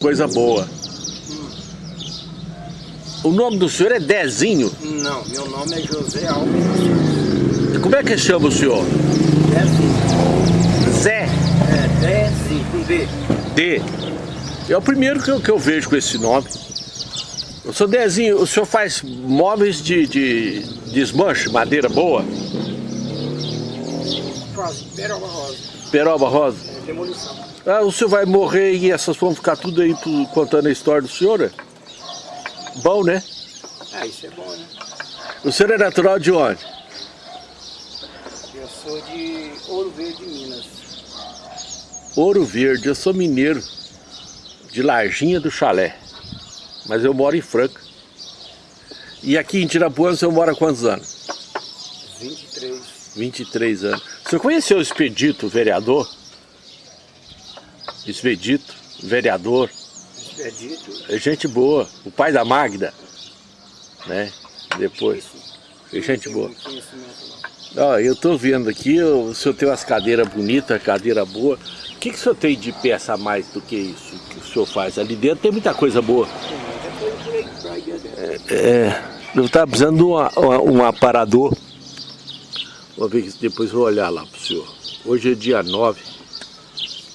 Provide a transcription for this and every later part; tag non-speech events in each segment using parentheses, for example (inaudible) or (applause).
Coisa boa. O nome do senhor é Dezinho? Não, meu nome é José Alves. Como é que chama o senhor? Dezinho. Zé É, Dezinho, com D. D. É o primeiro que eu, que eu vejo com esse nome. O senhor Dezinho, o senhor faz móveis de, de desmanche, madeira boa? Faz, Peroba Rosa. Peroba rosa? É, demolição. Ah, o senhor vai morrer e essas vão ficar tudo aí contando a história do senhor? é? Bom, né? Ah, isso é bom, né? O senhor é natural de onde? Eu sou de Ouro Verde, Minas. Ouro Verde, eu sou mineiro, de Larginha do Chalé, mas eu moro em Franca. E aqui em Tirapuã o senhor mora há quantos anos? 23. 23 anos. O senhor conheceu o Expedito, vereador? Expedito, vereador, Expedito. é gente boa, o pai da Magda, né? Depois, é gente boa. Ó, eu tô vendo aqui, o senhor tem umas cadeiras bonitas, cadeira boa. O que, que o senhor tem de peça a mais do que isso que o senhor faz? Ali dentro tem muita coisa boa. Dentro. É, eu estava precisando de uma- uma- um aparador. Vou ver que depois vou olhar lá pro senhor. Hoje é dia 9 de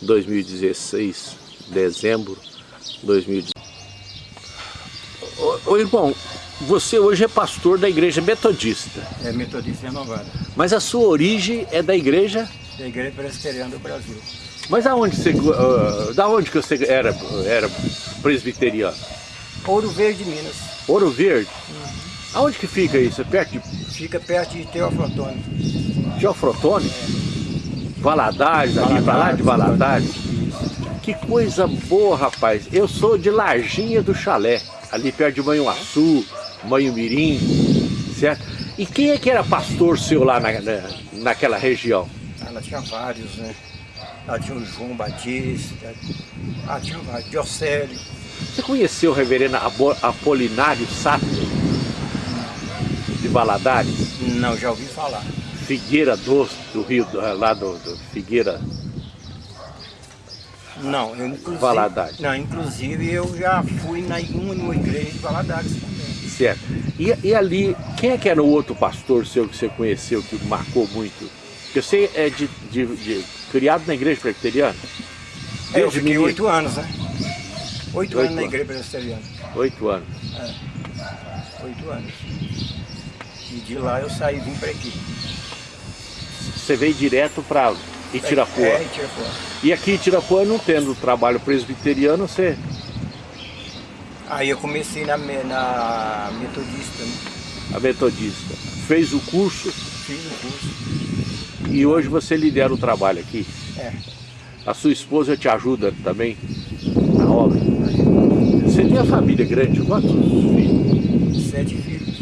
2016, dezembro de 2016. Ô, ô irmão, você hoje é pastor da igreja metodista, É metodista renovada. mas a sua origem é da igreja. Da Igreja Presbiteriana do Brasil. Mas aonde você. ah, da onde que você era, era presbiteriano? Ouro Verde, Minas. Ouro Verde? Aonde que fica isso? É perto de Fica perto de Teoflotone. Geofrotone? Valadares, ali pra lá de Valadares. Que coisa boa, rapaz. Eu sou de Larginha do Chalé, ali perto de Manhuaçu, Manhumirim, certo? E quem é que era pastor seu lá na, na- naquela região? Ela tinha vários, né? Ela tinha o João Batista, ela tinha vários, Diocélio. Você conheceu o reverendo Apolinário Sato, de Valadares? Não, já ouvi falar. Figueira Doce, do Rio, do- lá do, do Figueira. Não, eu inclusive. Valadares. Não, inclusive eu já fui na uma numa igreja de Valadares também. Certo. E, e ali, quem é que era o outro pastor seu que você conheceu, que marcou muito? Porque você é de, de- de- criado na igreja presbiteriana? É, eu fiquei oito anos, né? Oito anos na igreja presbiteriana. Oito anos. Oito anos. E de lá eu saí e vim para aqui. Você veio direto para Itirapuã. É, Itirapuã. E aqui em Itirapuã, não tendo trabalho presbiteriano, você... Aí eu comecei na, na metodista, né? A metodista. Fez o curso Fiz o curso. e hoje você lidera o trabalho aqui. É. A sua esposa te ajuda também na obra. Você tem a família grande, quantos filhos? Sete filhos.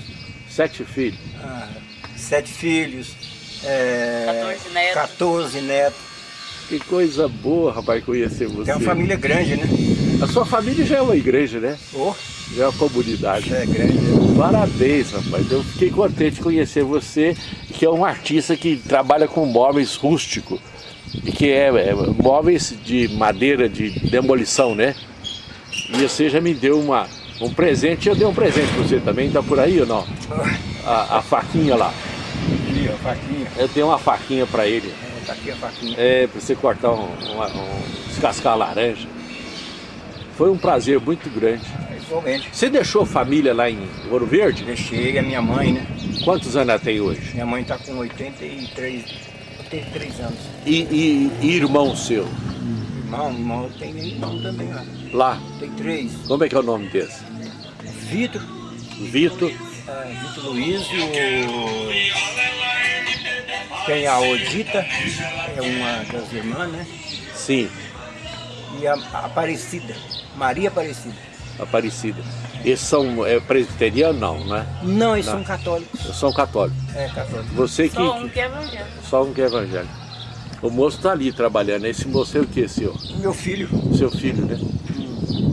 Sete filhos. Ah, sete filhos. É, 14 netos. 14 netos. Que coisa boa, rapaz, conhecer você. Tem uma família grande, né? A sua família já é uma igreja, né? Oh, Já é uma comunidade. é grande. Parabéns, rapaz. Eu fiquei contente de conhecer você, que é um artista que trabalha com móveis rústicos. E que é, é móveis de madeira de demolição, né? E você já me deu uma, um presente. Eu dei um presente pra você também, tá por aí ou não? A, a faquinha lá. Aqui, ó, faquinha. Eu dei uma faquinha pra ele. É, tá aqui a faquinha. É, pra você cortar um, uma- um descascar a laranja. Foi um prazer muito grande. É, igualmente. Você deixou família lá em Ouro Verde? Deixei a minha mãe, né? Quantos anos ela tem hoje? Minha mãe tá com 83, 83 anos. E, e- e irmão seu? Irmão, irmão, tem irmão também lá. Lá, Tem três. como é que é o nome desse? Vitor, Vitor, é, Vitor Luiz e o... Tem a Odita, é uma das irmãs, né? sim, E a Aparecida, Maria Aparecida. Aparecida. Eles são é, presbiterianos? Não, né? Não, eles Não. são católicos. São católicos. É, católicos. Você que, Só um que é evangélico. só um que é evangélico. O moço tá ali trabalhando. Esse moço é o que, senhor? Meu filho, Seu filho, né?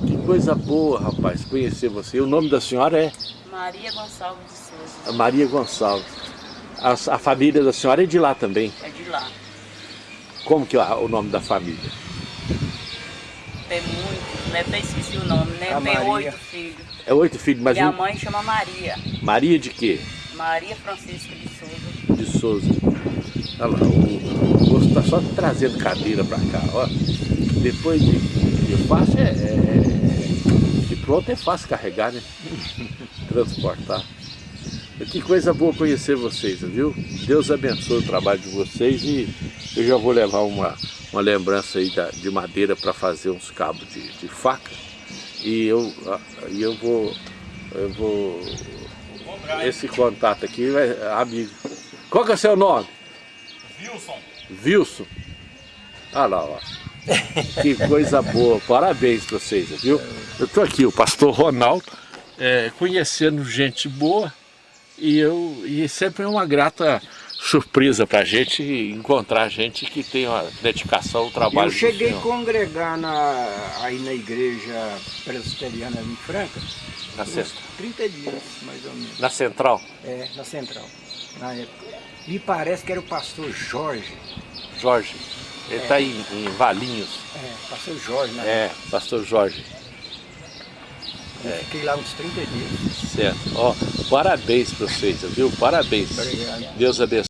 Que coisa boa, rapaz, conhecer você. O nome da senhora é Maria Gonçalves de Souza. Maria Gonçalves. A, a família da senhora é de lá também. É de lá. Como que é o nome da família? Tem muito. Deve ter esquecido o nome, né? A Tem Maria. oito filhos. É oito filhos, mas Minha um- mãe chama Maria. Maria de quê? Maria Francisca de Souza. De Souza. Olha lá, o o moço está só trazendo cadeira para cá, ó. Depois de, de fácil é, é- De pronto é fácil carregar, né? (laughs) Transportar. Que coisa boa conhecer vocês, viu? Deus abençoe o trabalho de vocês e eu já vou levar uma, uma lembrança aí da- de madeira para fazer uns cabos de, de faca. E eu, ah, e eu vou. Eu vou. Esse contato aqui vai. Amigo. Qual que é o seu nome? Wilson. Wilson. Olha lá, ó. Que coisa boa. Parabéns pra vocês, viu? Eu tô aqui, o pastor Ronaldo, é, conhecendo gente boa e eu e sempre é uma grata surpresa pra gente encontrar gente que tem uma dedicação ao trabalho Eu cheguei a congregar na, aí na igreja presbiteriana em Franca, na, cent- 30 dias, mais ou menos. na central, É, na central, na época. Me parece que era o pastor Jorge. Jorge. Ele está em, em Valinhos. É, pastor Jorge, né? É, pastor Jorge. Eu fiquei lá uns 30 dias. Certo. Ó, parabéns pra vocês, viu? Parabéns. Obrigado. Deus abençoe.